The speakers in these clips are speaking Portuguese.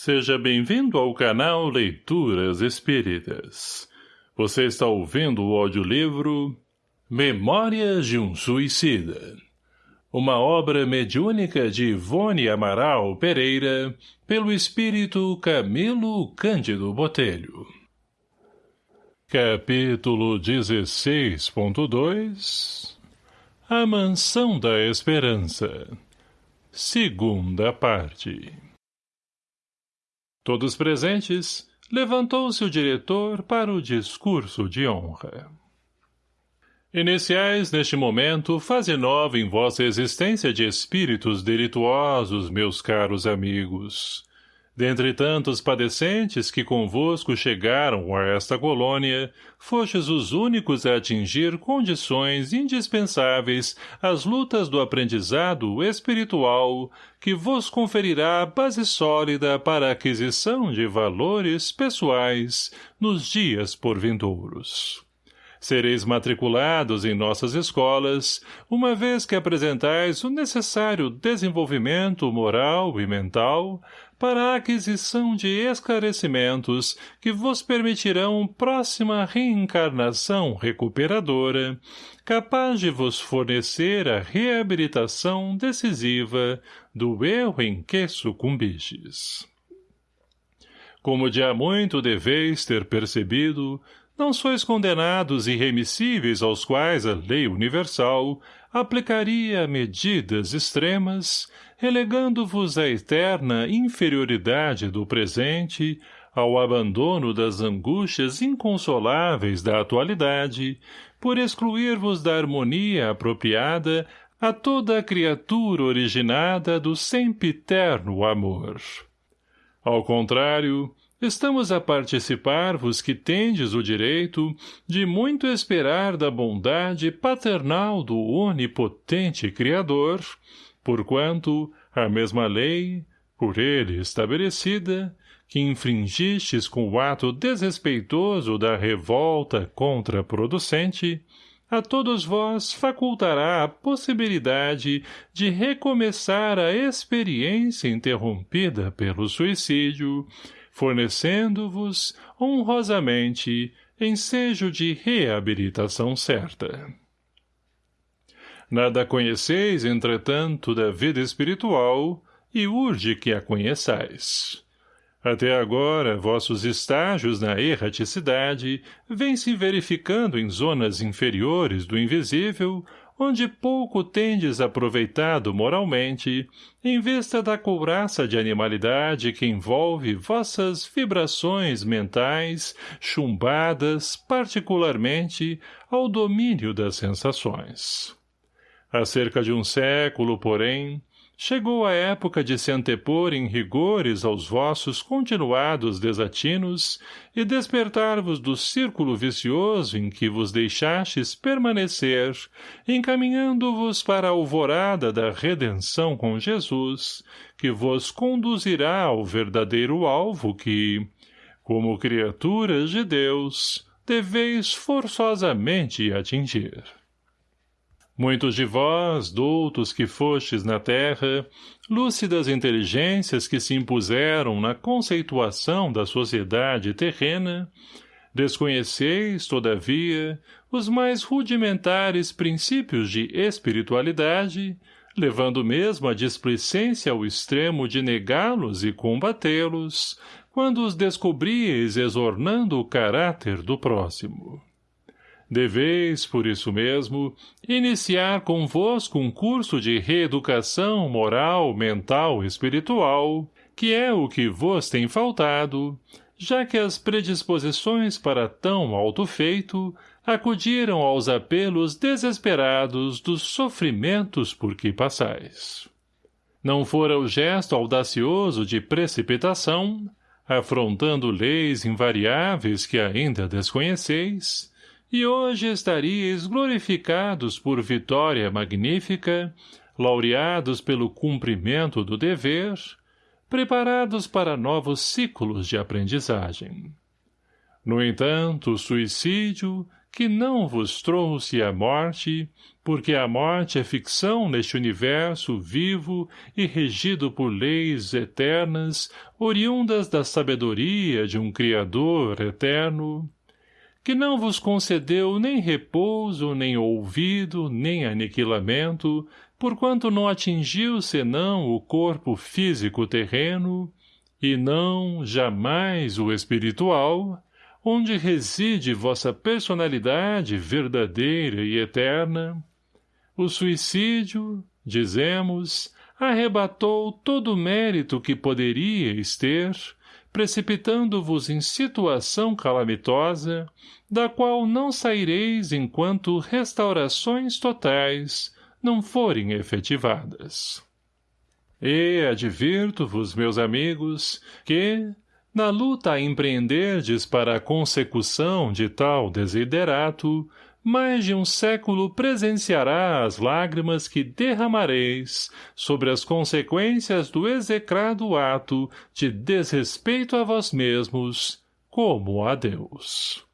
Seja bem-vindo ao canal Leituras Espíritas. Você está ouvindo o audiolivro Memórias de um Suicida. Uma obra mediúnica de Ivone Amaral Pereira, pelo espírito Camilo Cândido Botelho. Capítulo 16.2 A Mansão da Esperança Segunda parte Todos presentes, levantou-se o diretor para o discurso de honra. Iniciais neste momento fase nova em vossa existência de espíritos delituosos, meus caros amigos. Dentre tantos padecentes que convosco chegaram a esta colônia, fostes os únicos a atingir condições indispensáveis às lutas do aprendizado espiritual que vos conferirá base sólida para a aquisição de valores pessoais nos dias por vindouros. Sereis matriculados em nossas escolas, uma vez que apresentais o necessário desenvolvimento moral e mental para a aquisição de esclarecimentos que vos permitirão próxima reencarnação recuperadora, capaz de vos fornecer a reabilitação decisiva do erro em que sucumbistes. Como de há muito deveis ter percebido, não sois condenados irremissíveis aos quais a lei universal aplicaria medidas extremas, relegando-vos à eterna inferioridade do presente, ao abandono das angústias inconsoláveis da atualidade, por excluir-vos da harmonia apropriada a toda a criatura originada do sempiterno amor. Ao contrário, Estamos a participar-vos que tendes o direito de muito esperar da bondade paternal do onipotente Criador, porquanto a mesma lei, por ele estabelecida, que infringistes com o ato desrespeitoso da revolta contraproducente, a todos vós facultará a possibilidade de recomeçar a experiência interrompida pelo suicídio, fornecendo-vos, honrosamente, ensejo de reabilitação certa. Nada conheceis, entretanto, da vida espiritual, e urge que a conheçais. Até agora, vossos estágios na erraticidade vêm se verificando em zonas inferiores do invisível, onde pouco tendes aproveitado moralmente, em vista da couraça de animalidade que envolve vossas vibrações mentais, chumbadas, particularmente, ao domínio das sensações. Há cerca de um século, porém, Chegou a época de se antepor em rigores aos vossos continuados desatinos e despertar-vos do círculo vicioso em que vos deixastes permanecer, encaminhando-vos para a alvorada da redenção com Jesus, que vos conduzirá ao verdadeiro alvo que, como criaturas de Deus, deveis forçosamente atingir. Muitos de vós, doutos que fostes na terra, lúcidas inteligências que se impuseram na conceituação da sociedade terrena, desconheceis, todavia, os mais rudimentares princípios de espiritualidade, levando mesmo a displicência ao extremo de negá-los e combatê-los, quando os descobríeis exornando o caráter do próximo. Deveis, por isso mesmo, iniciar convosco um curso de reeducação moral, mental e espiritual, que é o que vos tem faltado, já que as predisposições para tão alto feito acudiram aos apelos desesperados dos sofrimentos por que passais. Não fora o gesto audacioso de precipitação, afrontando leis invariáveis que ainda desconheceis, e hoje estaríeis glorificados por vitória magnífica, laureados pelo cumprimento do dever, preparados para novos ciclos de aprendizagem. No entanto, o suicídio, que não vos trouxe a morte, porque a morte é ficção neste universo vivo e regido por leis eternas, oriundas da sabedoria de um Criador eterno, que não vos concedeu nem repouso, nem ouvido, nem aniquilamento, porquanto não atingiu senão o corpo físico terreno, e não, jamais, o espiritual, onde reside vossa personalidade verdadeira e eterna, o suicídio, dizemos, arrebatou todo o mérito que poderíeis ter, precipitando-vos em situação calamitosa, da qual não saireis enquanto restaurações totais não forem efetivadas. E advirto-vos, meus amigos, que, na luta a empreenderdes para a consecução de tal desiderato, mais de um século presenciará as lágrimas que derramareis sobre as consequências do execrado ato de desrespeito a vós mesmos, como a Deus.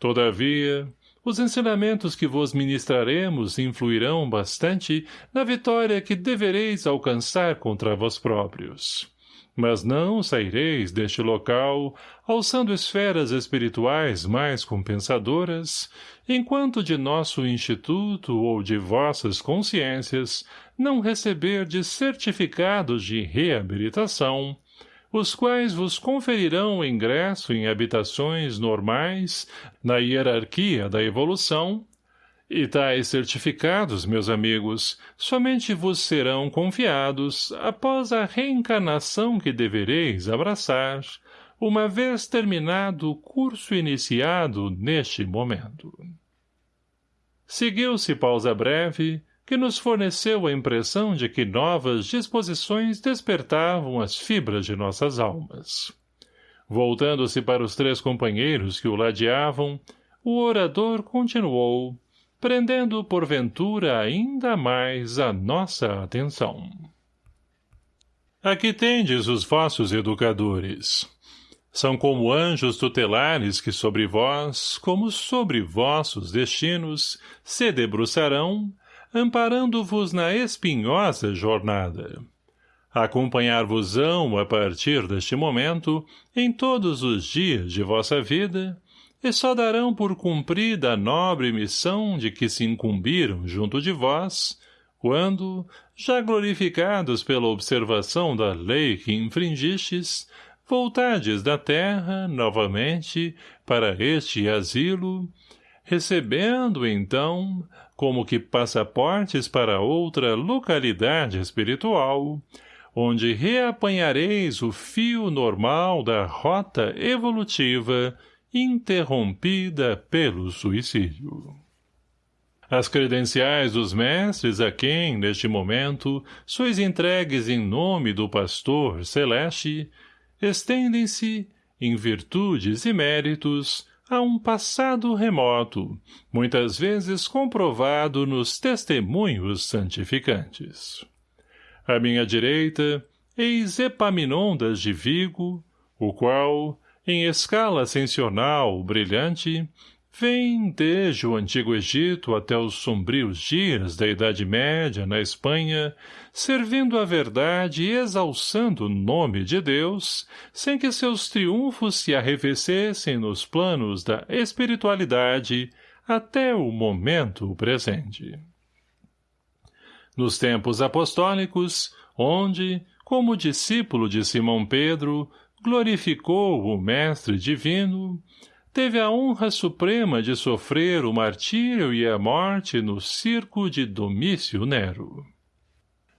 Todavia, os ensinamentos que vos ministraremos influirão bastante na vitória que devereis alcançar contra vós próprios. Mas não saireis deste local, alçando esferas espirituais mais compensadoras, enquanto de nosso instituto ou de vossas consciências não receberdes certificados de reabilitação, os quais vos conferirão ingresso em habitações normais na hierarquia da evolução, e tais certificados, meus amigos, somente vos serão confiados após a reencarnação que devereis abraçar, uma vez terminado o curso iniciado neste momento. Seguiu-se pausa breve, que nos forneceu a impressão de que novas disposições despertavam as fibras de nossas almas. Voltando-se para os três companheiros que o ladeavam, o orador continuou, prendendo porventura ainda mais a nossa atenção. Aqui tendes os vossos educadores. São como anjos tutelares que sobre vós, como sobre vossos destinos, se debruçarão amparando-vos na espinhosa jornada. Acompanhar-vos-ão a partir deste momento em todos os dias de vossa vida e só darão por cumprida a nobre missão de que se incumbiram junto de vós, quando, já glorificados pela observação da lei que infringistes, voltardes da terra, novamente, para este asilo, recebendo, então, como que passaportes para outra localidade espiritual, onde reapanhareis o fio normal da rota evolutiva interrompida pelo suicídio. As credenciais dos mestres a quem, neste momento, sois entregues em nome do pastor celeste, estendem-se, em virtudes e méritos, a um passado remoto, muitas vezes comprovado nos testemunhos santificantes. À minha direita, eis Epaminondas de Vigo, o qual, em escala ascensional brilhante, Vem desde o Antigo Egito até os sombrios dias da Idade Média na Espanha, servindo a verdade e exalçando o nome de Deus, sem que seus triunfos se arrefecessem nos planos da espiritualidade até o momento presente. Nos tempos apostólicos, onde, como discípulo de Simão Pedro, glorificou o Mestre Divino, teve a honra suprema de sofrer o martírio e a morte no circo de Domício Nero.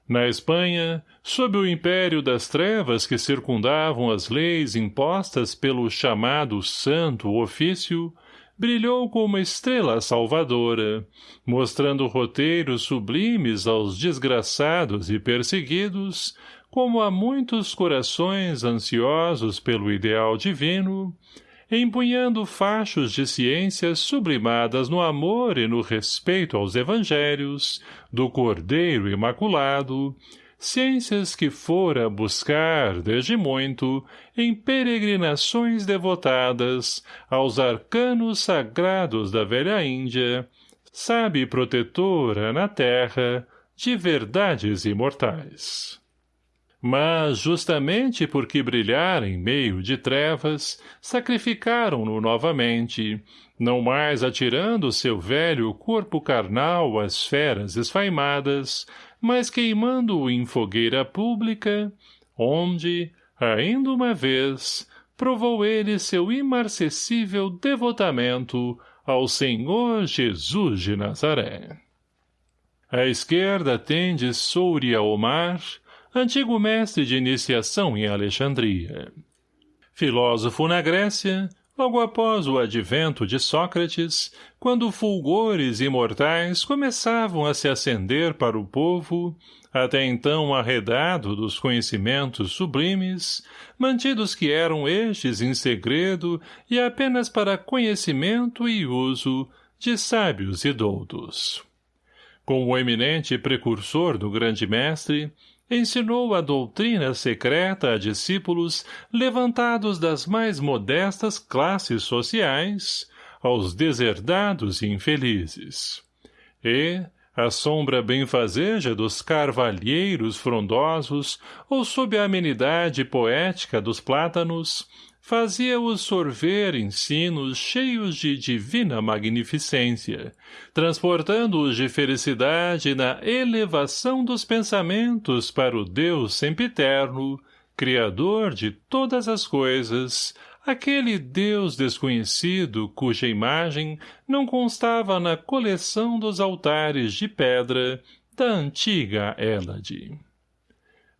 Na Espanha, sob o império das trevas que circundavam as leis impostas pelo chamado Santo Ofício, brilhou como estrela salvadora, mostrando roteiros sublimes aos desgraçados e perseguidos, como a muitos corações ansiosos pelo ideal divino, empunhando fachos de ciências sublimadas no amor e no respeito aos evangelhos, do Cordeiro Imaculado, ciências que fora buscar, desde muito, em peregrinações devotadas aos arcanos sagrados da velha Índia, sabe protetora na terra de verdades imortais. Mas, justamente porque brilhar em meio de trevas, sacrificaram-no novamente, não mais atirando seu velho corpo carnal às feras esfaimadas, mas queimando-o em fogueira pública, onde, ainda uma vez, provou ele seu imarcessível devotamento ao Senhor Jesus de Nazaré. À esquerda tende Souria Omar, antigo mestre de iniciação em Alexandria. Filósofo na Grécia, logo após o advento de Sócrates, quando fulgores imortais começavam a se acender para o povo, até então arredado dos conhecimentos sublimes, mantidos que eram estes em segredo e apenas para conhecimento e uso de sábios e doutos. Como eminente precursor do grande mestre, ensinou a doutrina secreta a discípulos levantados das mais modestas classes sociais, aos deserdados e infelizes. E, à sombra benfazeja dos carvalheiros frondosos ou sob a amenidade poética dos plátanos, fazia-os sorver ensinos cheios de divina magnificência, transportando-os de felicidade na elevação dos pensamentos para o Deus sempiterno, Criador de todas as coisas, aquele Deus desconhecido cuja imagem não constava na coleção dos altares de pedra da antiga Hélade.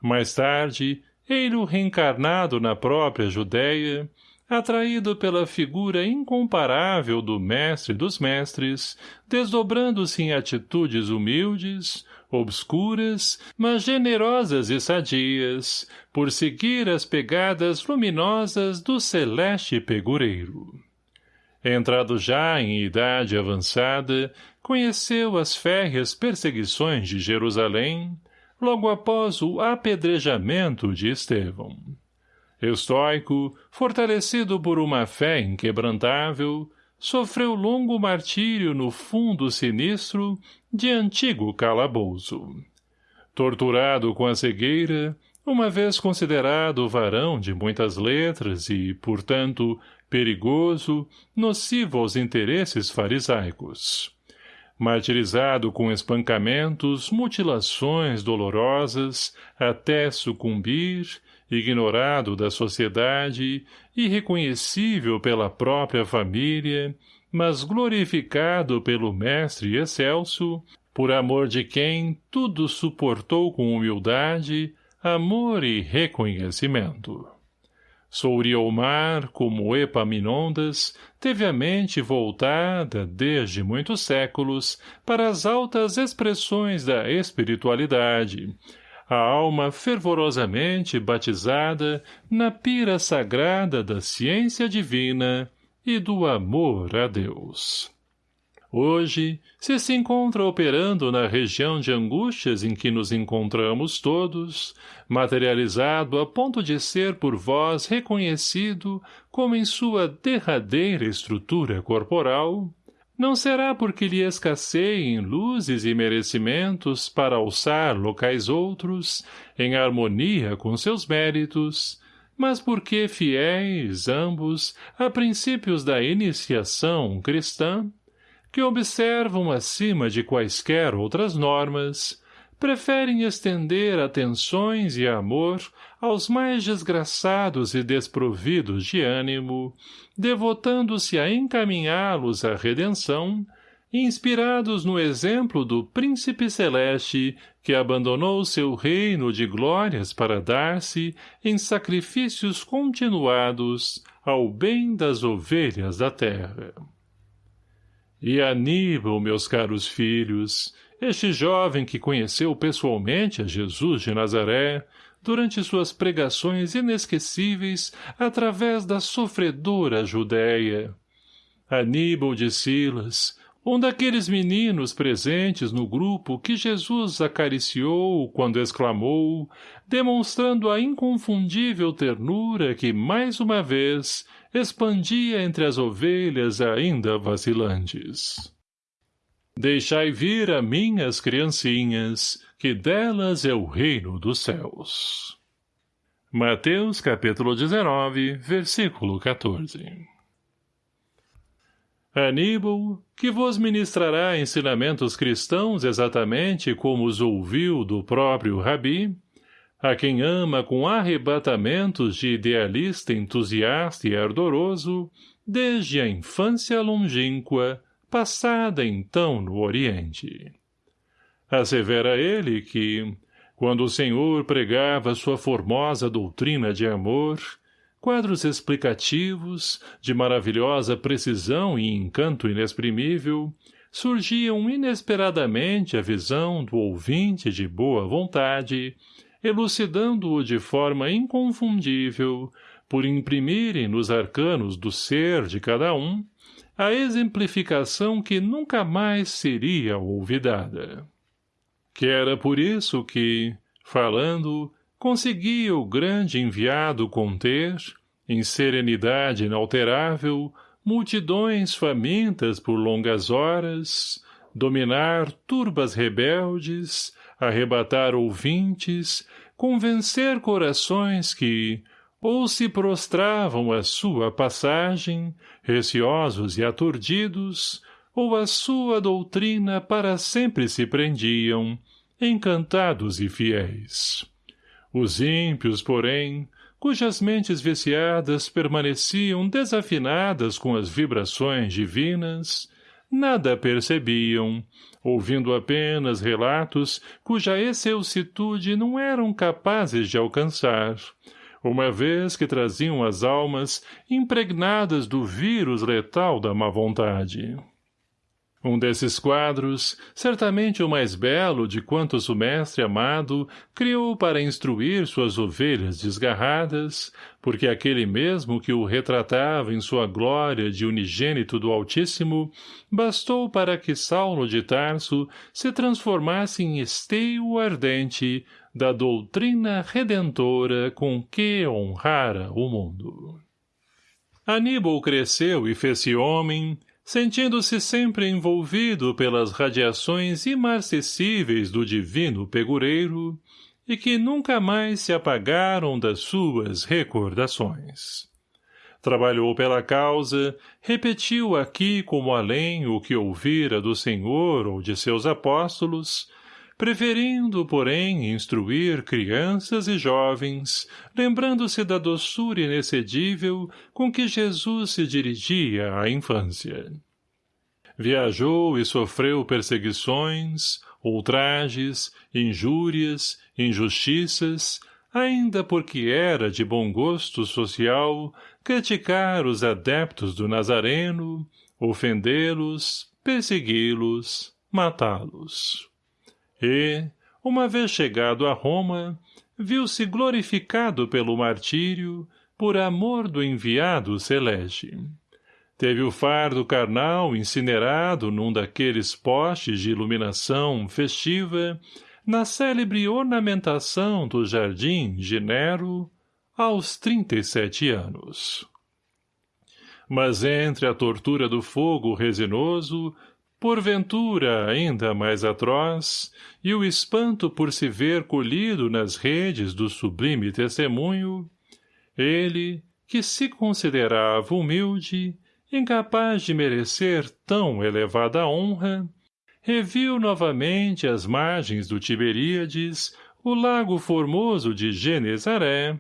Mais tarde, ele reencarnado na própria Judéia, atraído pela figura incomparável do mestre dos mestres, desdobrando-se em atitudes humildes, obscuras, mas generosas e sadias, por seguir as pegadas luminosas do celeste pegureiro. Entrado já em idade avançada, conheceu as férreas perseguições de Jerusalém, logo após o apedrejamento de Estevão. Estoico, fortalecido por uma fé inquebrantável, sofreu longo martírio no fundo sinistro de antigo calabouço. Torturado com a cegueira, uma vez considerado varão de muitas letras e, portanto, perigoso, nocivo aos interesses farisaicos martirizado com espancamentos, mutilações dolorosas, até sucumbir, ignorado da sociedade, irreconhecível pela própria família, mas glorificado pelo Mestre excelso, por amor de quem tudo suportou com humildade, amor e reconhecimento. Souriomar, como Epaminondas, teve a mente voltada, desde muitos séculos, para as altas expressões da espiritualidade, a alma fervorosamente batizada na pira sagrada da ciência divina e do amor a Deus. Hoje, se se encontra operando na região de angústias em que nos encontramos todos, materializado a ponto de ser por vós reconhecido como em sua derradeira estrutura corporal, não será porque lhe escasseiem luzes e merecimentos para alçar locais outros, em harmonia com seus méritos, mas porque fiéis, ambos, a princípios da iniciação cristã, que observam acima de quaisquer outras normas, preferem estender atenções e amor aos mais desgraçados e desprovidos de ânimo, devotando-se a encaminhá-los à redenção, inspirados no exemplo do príncipe celeste que abandonou seu reino de glórias para dar-se em sacrifícios continuados ao bem das ovelhas da terra. E Aníbal, meus caros filhos, este jovem que conheceu pessoalmente a Jesus de Nazaré, durante suas pregações inesquecíveis através da sofredora Judéia. Aníbal de Silas, um daqueles meninos presentes no grupo que Jesus acariciou quando exclamou, demonstrando a inconfundível ternura que, mais uma vez, expandia entre as ovelhas ainda vacilantes. Deixai vir a minhas criancinhas, que delas é o reino dos céus. Mateus capítulo 19, versículo 14 Aníbal, que vos ministrará ensinamentos cristãos exatamente como os ouviu do próprio Rabi, a quem ama com arrebatamentos de idealista entusiasta e ardoroso, desde a infância longínqua, passada então no Oriente. Assevera ele que, quando o Senhor pregava sua formosa doutrina de amor, quadros explicativos, de maravilhosa precisão e encanto inexprimível, surgiam inesperadamente à visão do ouvinte de boa vontade, elucidando-o de forma inconfundível, por imprimirem nos arcanos do ser de cada um, a exemplificação que nunca mais seria olvidada. Que era por isso que, falando, conseguia o grande enviado conter, em serenidade inalterável, multidões famintas por longas horas, dominar turbas rebeldes, arrebatar ouvintes, convencer corações que, ou se prostravam à sua passagem, receosos e aturdidos, ou à sua doutrina para sempre se prendiam, encantados e fiéis. Os ímpios, porém, cujas mentes viciadas permaneciam desafinadas com as vibrações divinas, nada percebiam, ouvindo apenas relatos cuja excelsitude não eram capazes de alcançar, uma vez que traziam as almas impregnadas do vírus letal da má vontade. Um desses quadros, certamente o mais belo de quantos o mestre amado criou para instruir suas ovelhas desgarradas, porque aquele mesmo que o retratava em sua glória de unigênito do Altíssimo, bastou para que Saulo de Tarso se transformasse em esteio ardente da doutrina redentora com que honrara o mundo. Aníbal cresceu e fez-se homem, sentindo-se sempre envolvido pelas radiações imarcessíveis do divino pegureiro e que nunca mais se apagaram das suas recordações. Trabalhou pela causa, repetiu aqui como além o que ouvira do Senhor ou de seus apóstolos, preferindo, porém, instruir crianças e jovens, lembrando-se da doçura inexcedível com que Jesus se dirigia à infância. Viajou e sofreu perseguições, ultrajes, injúrias, injustiças, ainda porque era de bom gosto social criticar os adeptos do Nazareno, ofendê-los, persegui-los, matá-los. E, uma vez chegado a Roma, viu-se glorificado pelo martírio, por amor do enviado celeste. Teve o fardo carnal incinerado num daqueles postes de iluminação festiva, na célebre ornamentação do jardim de Nero, aos trinta e sete anos. Mas entre a tortura do fogo resinoso porventura ainda mais atroz, e o espanto por se ver colhido nas redes do sublime testemunho, ele, que se considerava humilde, incapaz de merecer tão elevada honra, reviu novamente às margens do Tiberíades o lago formoso de Genezaré,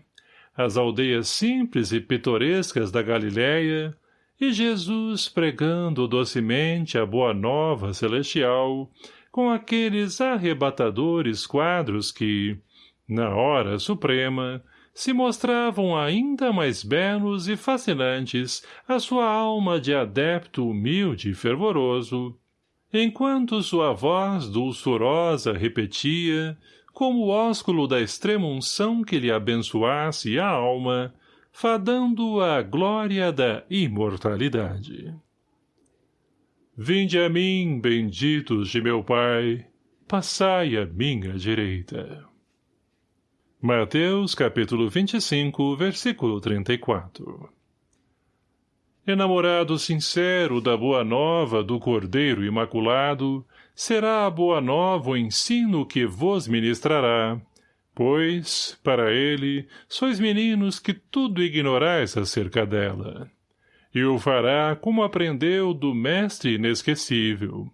as aldeias simples e pitorescas da Galiléia, e Jesus pregando docemente a boa nova celestial, com aqueles arrebatadores quadros que, na hora suprema, se mostravam ainda mais belos e fascinantes a sua alma de adepto humilde e fervoroso, enquanto sua voz dulçorosa repetia, como o ósculo da extrema unção que lhe abençoasse a alma, fadando a glória da imortalidade. Vinde a mim, benditos de meu Pai, passai à minha direita. Mateus capítulo 25, versículo 34 Enamorado sincero da boa nova do Cordeiro Imaculado, será a boa nova o ensino que vos ministrará, pois, para ele, sois meninos que tudo ignorais acerca dela. E o fará como aprendeu do mestre inesquecível,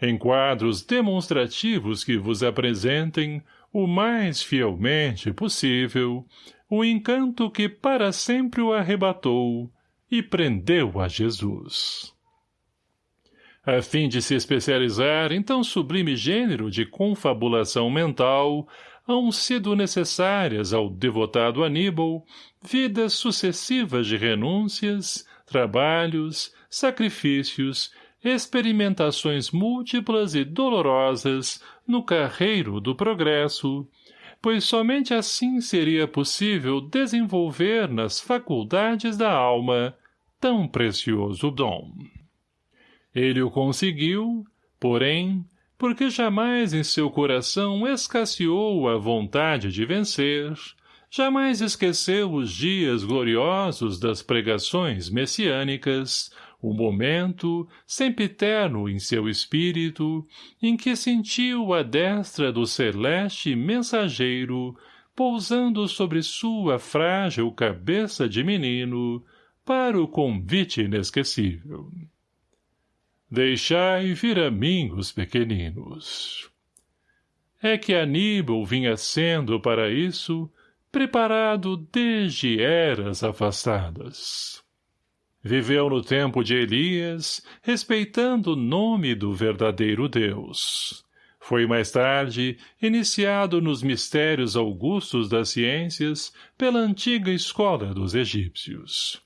em quadros demonstrativos que vos apresentem, o mais fielmente possível, o encanto que para sempre o arrebatou e prendeu a Jesus. A fim de se especializar em tão sublime gênero de confabulação mental, hão sido necessárias ao devotado Aníbal vidas sucessivas de renúncias, trabalhos, sacrifícios experimentações múltiplas e dolorosas no carreiro do progresso, pois somente assim seria possível desenvolver nas faculdades da alma tão precioso dom. Ele o conseguiu, porém, porque jamais em seu coração escasseou a vontade de vencer, jamais esqueceu os dias gloriosos das pregações messiânicas, o momento, sempiterno em seu espírito, em que sentiu a destra do celeste mensageiro, pousando sobre sua frágil cabeça de menino, para o convite inesquecível. Deixai vir a mim os pequeninos. É que Aníbal vinha sendo para isso preparado desde eras afastadas. Viveu no tempo de Elias, respeitando o nome do verdadeiro Deus. Foi mais tarde iniciado nos mistérios augustos das ciências pela antiga escola dos egípcios.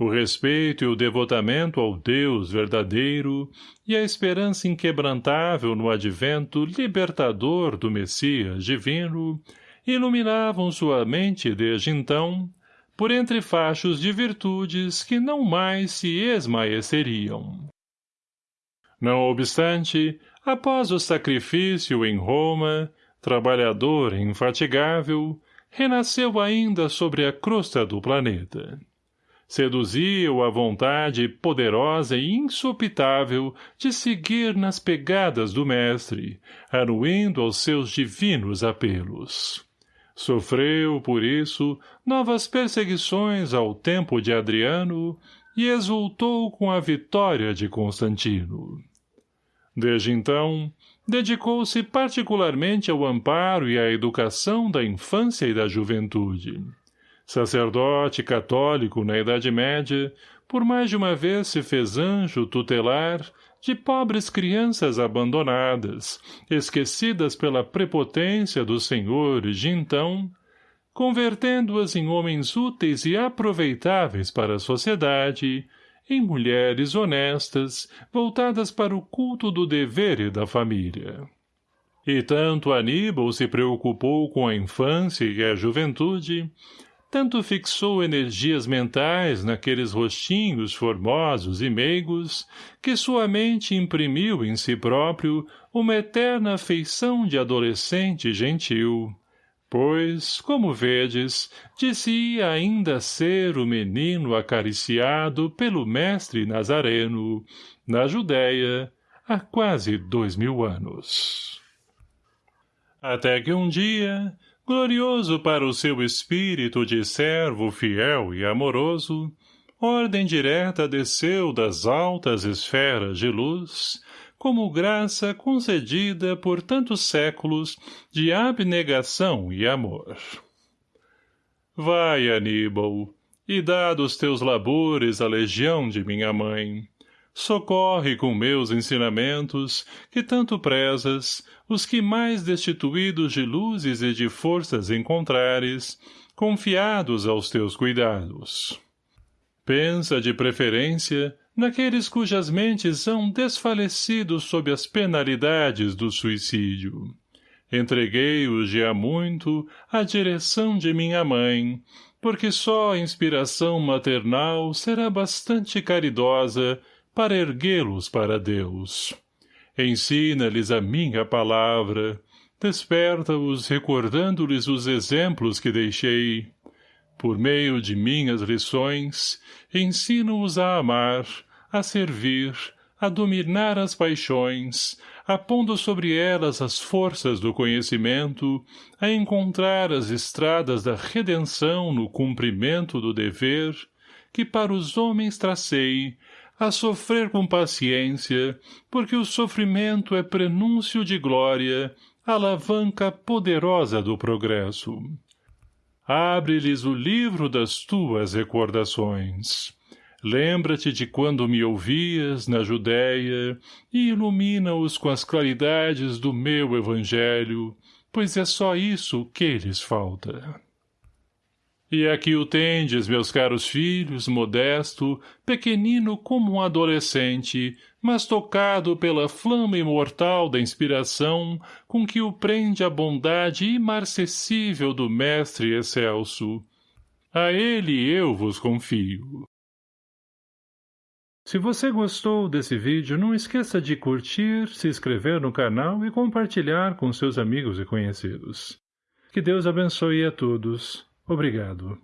O respeito e o devotamento ao Deus verdadeiro e a esperança inquebrantável no advento libertador do Messias divino iluminavam sua mente desde então por entre fachos de virtudes que não mais se esmaeceriam. Não obstante, após o sacrifício em Roma, trabalhador infatigável, renasceu ainda sobre a crosta do planeta. Seduzia-o a vontade poderosa e insopitável de seguir nas pegadas do mestre, anuindo aos seus divinos apelos. Sofreu, por isso, novas perseguições ao tempo de Adriano e exultou com a vitória de Constantino. Desde então, dedicou-se particularmente ao amparo e à educação da infância e da juventude. Sacerdote católico na Idade Média, por mais de uma vez se fez anjo tutelar de pobres crianças abandonadas, esquecidas pela prepotência dos senhores de então, convertendo-as em homens úteis e aproveitáveis para a sociedade, em mulheres honestas, voltadas para o culto do dever e da família. E tanto Aníbal se preocupou com a infância e a juventude, tanto fixou energias mentais naqueles rostinhos formosos e meigos, que sua mente imprimiu em si próprio uma eterna afeição de adolescente gentil. Pois, como vedes, disse ainda ser o menino acariciado pelo mestre Nazareno, na Judéia, há quase dois mil anos. Até que um dia, glorioso para o seu espírito de servo fiel e amoroso, ordem direta desceu das altas esferas de luz, como graça concedida por tantos séculos de abnegação e amor. Vai, Aníbal, e dá dos teus labores a legião de minha mãe, socorre com meus ensinamentos, que tanto prezas, os que mais destituídos de luzes e de forças encontrares, confiados aos teus cuidados. Pensa, de preferência, naqueles cujas mentes são desfalecidos sob as penalidades do suicídio. Entreguei-os há muito à direção de minha mãe, porque só a inspiração maternal será bastante caridosa para erguê-los para Deus. Ensina-lhes a minha palavra, desperta-os recordando-lhes os exemplos que deixei. Por meio de minhas lições, ensino-os a amar, a servir, a dominar as paixões, apondo sobre elas as forças do conhecimento, a encontrar as estradas da redenção no cumprimento do dever, que para os homens tracei, a sofrer com paciência, porque o sofrimento é prenúncio de glória, alavanca poderosa do progresso. Abre-lhes o livro das tuas recordações. Lembra-te de quando me ouvias na Judéia e ilumina-os com as claridades do meu evangelho, pois é só isso que lhes falta. E aqui o tendes, meus caros filhos, modesto, pequenino como um adolescente, mas tocado pela flama imortal da inspiração com que o prende a bondade imarcessível do mestre excelso. A ele eu vos confio. Se você gostou desse vídeo, não esqueça de curtir, se inscrever no canal e compartilhar com seus amigos e conhecidos. Que Deus abençoe a todos. Obrigado.